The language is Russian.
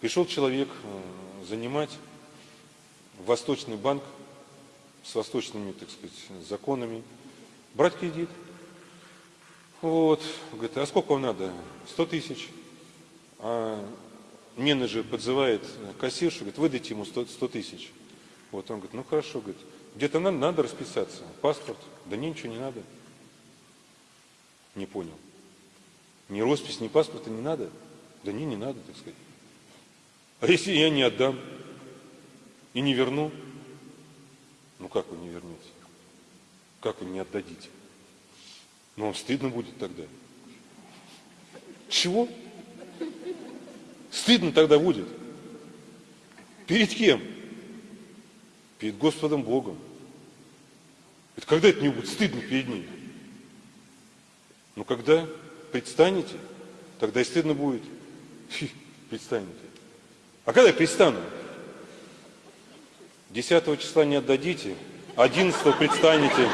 Пришел человек э, занимать Восточный банк с восточными, так сказать, законами, брать кредит. Вот, говорит, а сколько вам надо? 100 тысяч. А менеджер подзывает кассиршу, говорит, выдайте ему 100, 100 тысяч. Вот он говорит, ну хорошо, говорит, где-то надо, надо расписаться, паспорт, да не, ничего не надо. Не понял. Ни роспись, ни паспорта не надо? Да не, не надо, так сказать. А если я не отдам и не верну? Ну как вы не вернете? Как вы не отдадите? Ну вам стыдно будет тогда. Чего? Стыдно тогда будет. Перед кем? Перед Господом Богом. Это когда это не будет стыдно перед Ним? Ну когда предстанете, тогда и стыдно будет. Фи, предстанете. А когда я предстану? 10 числа не отдадите, 11 предстанете.